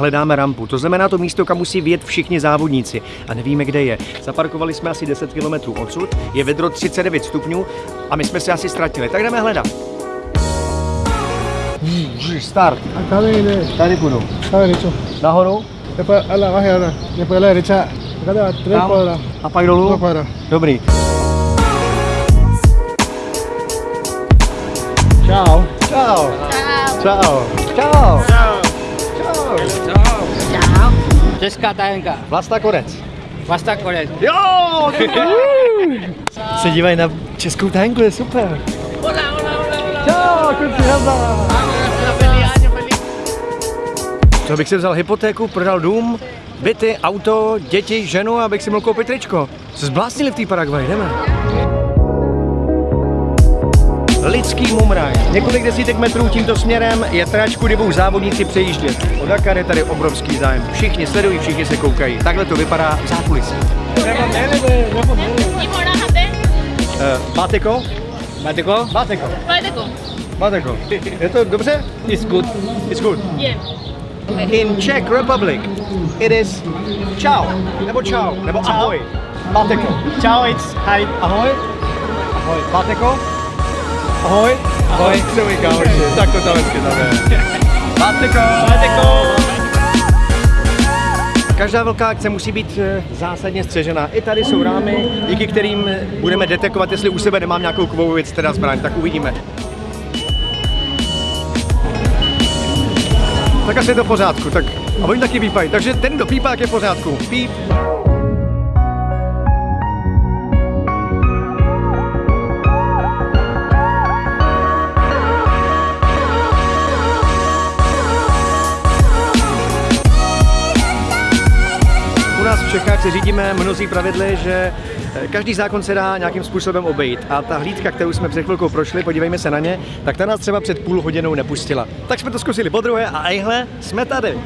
hledáme rampu. To znamená to místo, kam musí vjet všichni závodníci a nevíme, kde je. Zaparkovali jsme asi 10 km odsud, je vedro 39 stupňů a my jsme se asi ztratili. Tak jdeme hledat. Start. Acá viene, Tady půjdu. acá derecho. Nahoru Después a la baja ahora. Después a la derecha. Acá te va tres Tam. cuadras. a pak dolů. Dos cuadras. Dobrý. Čau. Čau. Čau. Čau. Čau. Čau. Česká tajenka. Vlasta Konec. Vlasta konec. Jo! Se dívají na českou tanku, je super. Hola, hola, hola, hola. Čau, kluci, feliz. To bych si vzal hypotéku, prodal dům, byty, auto, děti, ženu, abych si mohl koupit tričko. Se zbláznili v té Paraguay, jdeme. Lidský mumraj. Několik desítek metrů tímto směrem je trať, kudy budou závodníci přejíždět. O Dakar je tady obrovský zájem. Všichni sledují, všichni se koukají. Takhle to vypadá v zákulisí. Báteko? Bateko? Báteko. Valdeco. Báteko. Je to dobře? It's good. It's good. Bien. In Czech Republic, it is čau, nebo čau, nebo ahoj. Báteko. Chao, it's hi. Ahoj. Ahoj. Báteko. Ahoj. Ahoj. Co mi kámoši, tak to tam hezky tam je. Báteko. Báteko. Každá velká akce musí být eh, zásadně střežená. I tady jsou rámy, díky kterým budeme detekovat, jestli u sebe nemám nějakou kovovou věc, teda zbraň, tak uvidíme. Tak asi je to v pořádku, tak a oni taky pípají, takže ten, kdo pípá, je v pořádku. Píp. Nás v Čechách se řídíme mnozí pravidly, že eh, každý zákon se dá nějakým způsobem obejít. A ta hlídka, kterou jsme před chvilkou prošli, podívejme se na ně, tak ta nás třeba před půl hodinou nepustila. Tak jsme to zkusili po druhé a ejhle, jsme tady.